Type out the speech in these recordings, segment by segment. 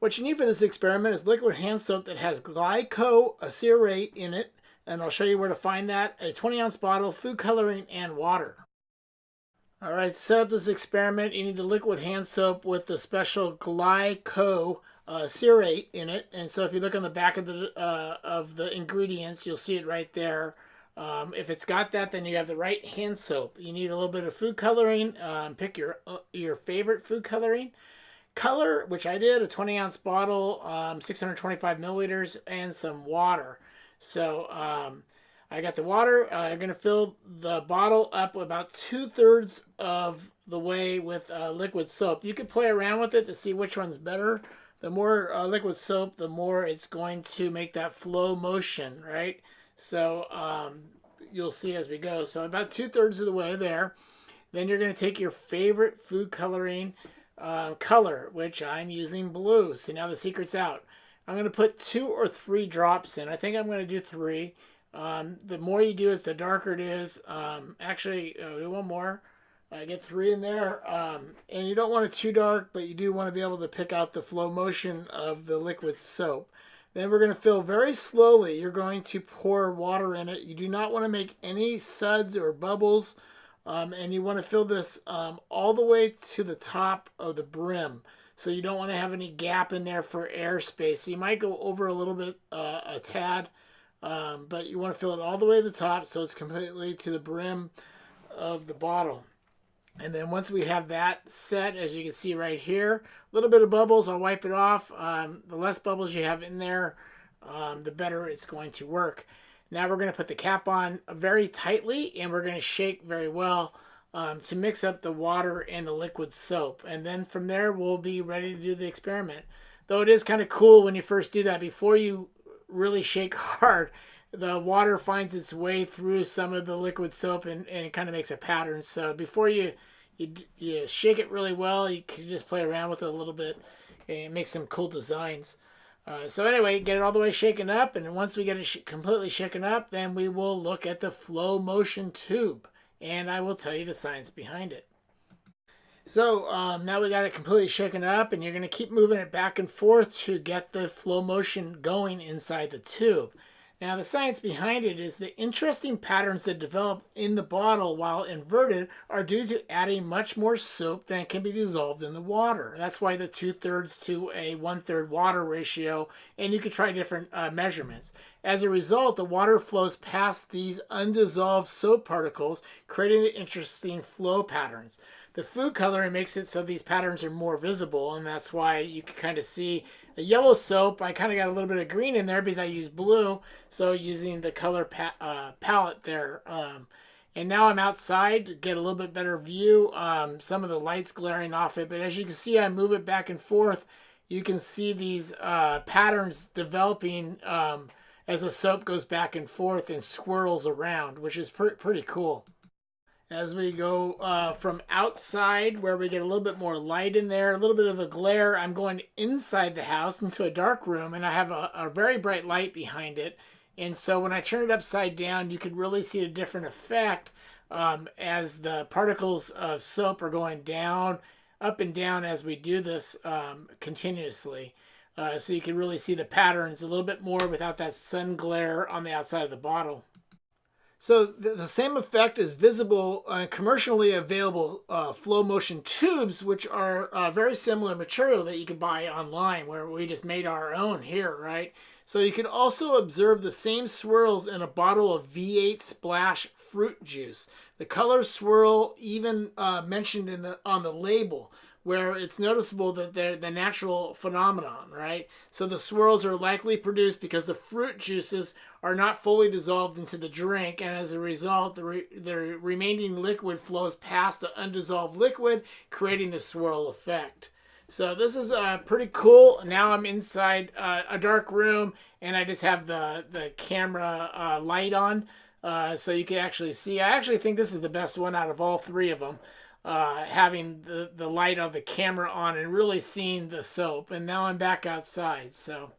What you need for this experiment is liquid hand soap that has glycol stearate in it, and I'll show you where to find that, a 20 ounce bottle, food coloring, and water. All right, to set up this experiment, you need the liquid hand soap with the special glycoacerate in it. And so if you look on the back of the, uh, of the ingredients, you'll see it right there. Um, if it's got that, then you have the right hand soap. You need a little bit of food coloring. Um, pick your, uh, your favorite food coloring color, which I did, a 20 ounce bottle, um, 625 milliliters, and some water. So um, I got the water. Uh, I'm going to fill the bottle up about two thirds of the way with uh, liquid soap. You can play around with it to see which one's better. The more uh, liquid soap, the more it's going to make that flow motion, right? So um, you'll see as we go. So about two thirds of the way there. Then you're going to take your favorite food coloring uh, color, which I'm using blue. So now the secret's out. I'm going to put two or three drops in. I think I'm going to do three. Um, the more you do it, the darker it is. Um, actually, uh, do one more. I get three in there. Um, and you don't want it too dark, but you do want to be able to pick out the flow motion of the liquid soap. Then we're going to fill very slowly. You're going to pour water in it. You do not want to make any suds or bubbles. Um, and you want to fill this um, all the way to the top of the brim. So you don't want to have any gap in there for airspace. So you might go over a little bit, uh, a tad, um, but you want to fill it all the way to the top so it's completely to the brim of the bottle. And then once we have that set, as you can see right here, a little bit of bubbles, I'll wipe it off. Um, the less bubbles you have in there, um, the better it's going to work. Now we're going to put the cap on very tightly and we're going to shake very well um, to mix up the water and the liquid soap. And then from there, we'll be ready to do the experiment. Though it is kind of cool when you first do that, before you really shake hard, the water finds its way through some of the liquid soap and, and it kind of makes a pattern. So before you, you, you shake it really well, you can just play around with it a little bit and make some cool designs. Uh, so anyway, get it all the way shaken up, and once we get it sh completely shaken up, then we will look at the flow motion tube, and I will tell you the science behind it. So um, now we got it completely shaken up, and you're going to keep moving it back and forth to get the flow motion going inside the tube. Now the science behind it is the interesting patterns that develop in the bottle while inverted are due to adding much more soap than can be dissolved in the water. That's why the two-thirds to a one-third water ratio, and you can try different uh, measurements. As a result, the water flows past these undissolved soap particles, creating the interesting flow patterns. The food coloring makes it so these patterns are more visible, and that's why you can kind of see a yellow soap. I kind of got a little bit of green in there because I use blue, so using the color pa uh, palette there. Um, and now I'm outside to get a little bit better view. Um, some of the lights glaring off it, but as you can see, I move it back and forth. You can see these uh, patterns developing um, as the soap goes back and forth and swirls around, which is pr pretty cool as we go uh, from outside where we get a little bit more light in there, a little bit of a glare. I'm going inside the house into a dark room and I have a, a very bright light behind it. And so when I turn it upside down, you can really see a different effect um, as the particles of soap are going down, up and down as we do this um, continuously. Uh, so you can really see the patterns a little bit more without that sun glare on the outside of the bottle. So the, the same effect is visible on commercially available uh, flow motion tubes, which are uh, very similar material that you can buy online, where we just made our own here, right? So you can also observe the same swirls in a bottle of V8 Splash fruit juice. The color swirl even uh, mentioned in the on the label where it's noticeable that they're the natural phenomenon, right? So the swirls are likely produced because the fruit juices are not fully dissolved into the drink, and as a result, the, re the remaining liquid flows past the undissolved liquid, creating the swirl effect. So this is uh, pretty cool. Now I'm inside uh, a dark room, and I just have the, the camera uh, light on, uh, so you can actually see. I actually think this is the best one out of all three of them uh, having the, the light of the camera on and really seeing the soap. And now I'm back outside. So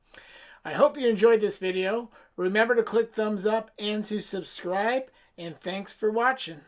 I hope you enjoyed this video. Remember to click thumbs up and to subscribe. And thanks for watching.